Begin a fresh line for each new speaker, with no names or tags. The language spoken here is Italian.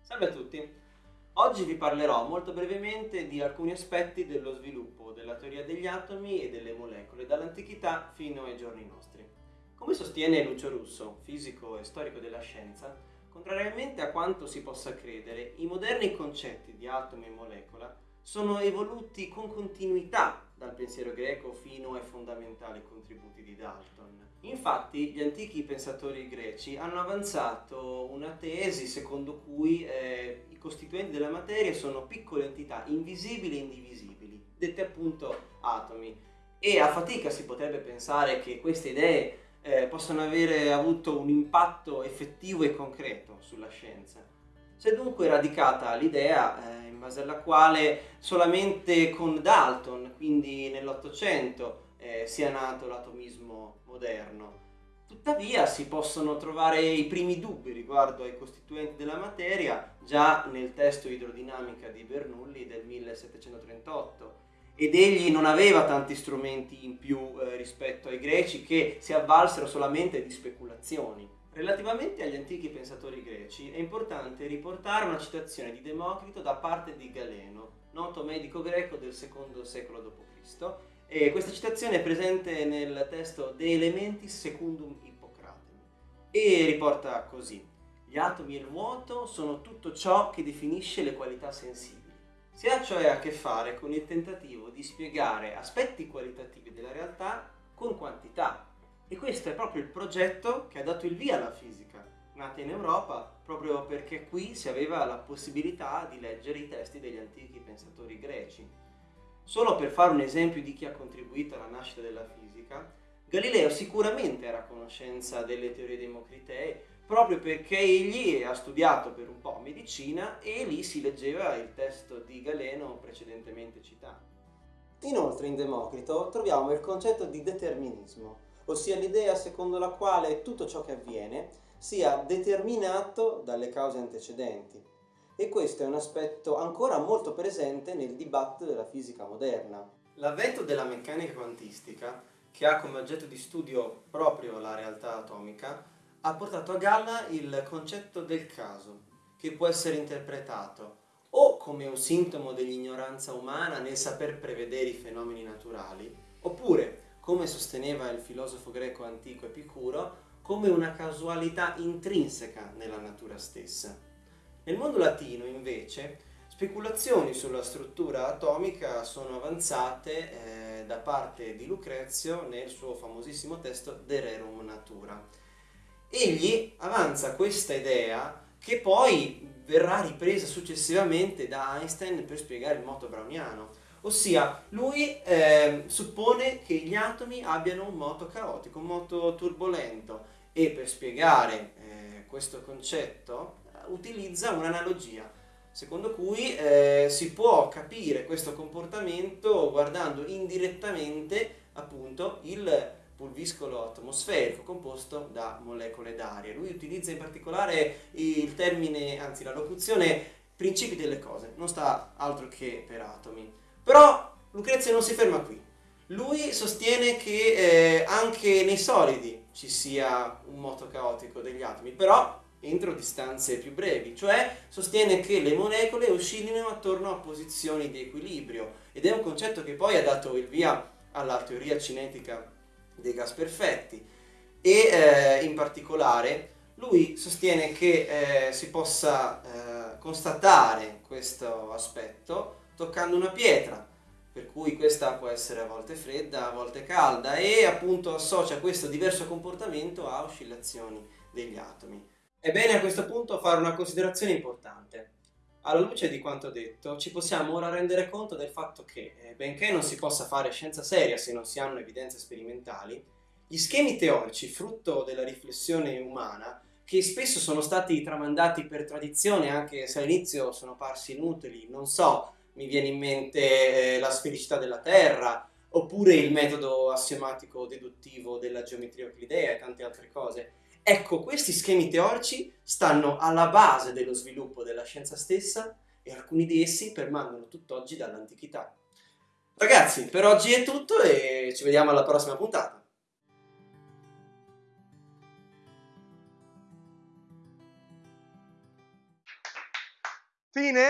Salve a tutti! Oggi vi parlerò molto brevemente di alcuni aspetti dello sviluppo della teoria degli atomi e delle molecole dall'antichità fino ai giorni nostri. Come sostiene Lucio Russo, fisico e storico della scienza, contrariamente a quanto si possa credere, i moderni concetti di atomo e molecola sono evoluti con continuità dal pensiero greco fino ai fondamentali contributi di Dalton. Infatti gli antichi pensatori greci hanno avanzato una tesi secondo cui eh, i costituenti della materia sono piccole entità invisibili e indivisibili, dette appunto atomi. E a fatica si potrebbe pensare che queste idee eh, possano avere avuto un impatto effettivo e concreto sulla scienza. Si è dunque radicata l'idea eh, in base alla quale solamente con Dalton, quindi nell'Ottocento, eh, sia nato l'atomismo moderno. Tuttavia si possono trovare i primi dubbi riguardo ai costituenti della materia già nel testo idrodinamica di Bernoulli del 1738 ed egli non aveva tanti strumenti in più eh, rispetto ai greci che si avvalsero solamente di speculazioni. Relativamente agli antichi pensatori greci è importante riportare una citazione di Democrito da parte di Galeno, noto medico greco del secondo secolo d.C. E questa citazione è presente nel testo De Elementis Secundum Hippocratem e riporta così Gli atomi e il vuoto sono tutto ciò che definisce le qualità sensibili. Si ha cioè a che fare con il tentativo di spiegare aspetti qualitativi della realtà con quantità, e questo è proprio il progetto che ha dato il via alla fisica, nata in Europa proprio perché qui si aveva la possibilità di leggere i testi degli antichi pensatori greci. Solo per fare un esempio di chi ha contribuito alla nascita della fisica, Galileo sicuramente era a conoscenza delle teorie democritee proprio perché egli ha studiato per un po' medicina e lì si leggeva il testo di Galeno precedentemente citato. Inoltre in Democrito troviamo il concetto di determinismo, ossia l'idea secondo la quale tutto ciò che avviene sia determinato dalle cause antecedenti. E questo è un aspetto ancora molto presente nel dibattito della fisica moderna. L'avvento della meccanica quantistica, che ha come oggetto di studio proprio la realtà atomica, ha portato a galla il concetto del caso, che può essere interpretato o come un sintomo dell'ignoranza umana nel saper prevedere i fenomeni naturali, oppure come sosteneva il filosofo greco antico Epicuro, come una casualità intrinseca nella natura stessa. Nel mondo latino, invece, speculazioni sulla struttura atomica sono avanzate eh, da parte di Lucrezio nel suo famosissimo testo De Rerum Natura. Egli avanza questa idea che poi verrà ripresa successivamente da Einstein per spiegare il moto browniano, Ossia, lui eh, suppone che gli atomi abbiano un moto caotico, un moto turbolento e per spiegare eh, questo concetto utilizza un'analogia secondo cui eh, si può capire questo comportamento guardando indirettamente appunto il pulviscolo atmosferico composto da molecole d'aria. Lui utilizza in particolare il termine, anzi la locuzione principi delle cose, non sta altro che per atomi. Però Lucrezia non si ferma qui. Lui sostiene che eh, anche nei solidi ci sia un moto caotico degli atomi, però entro distanze più brevi, cioè sostiene che le molecole oscillino attorno a posizioni di equilibrio. Ed è un concetto che poi ha dato il via alla teoria cinetica dei gas perfetti. E eh, in particolare lui sostiene che eh, si possa eh, constatare questo aspetto toccando una pietra, per cui questa può essere a volte fredda, a volte calda e appunto associa questo diverso comportamento a oscillazioni degli atomi. È bene a questo punto fare una considerazione importante. Alla luce di quanto detto, ci possiamo ora rendere conto del fatto che, eh, benché non si possa fare scienza seria se non si hanno evidenze sperimentali, gli schemi teorici, frutto della riflessione umana, che spesso sono stati tramandati per tradizione, anche se all'inizio sono parsi inutili, non so, mi viene in mente eh, la sfericità della Terra, oppure il metodo assiomatico deduttivo della geometria euclidea e tante altre cose. Ecco, questi schemi teorici stanno alla base dello sviluppo della scienza stessa e alcuni di essi permangono tutt'oggi dall'antichità. Ragazzi, per oggi è tutto e ci vediamo alla prossima puntata.
Fine?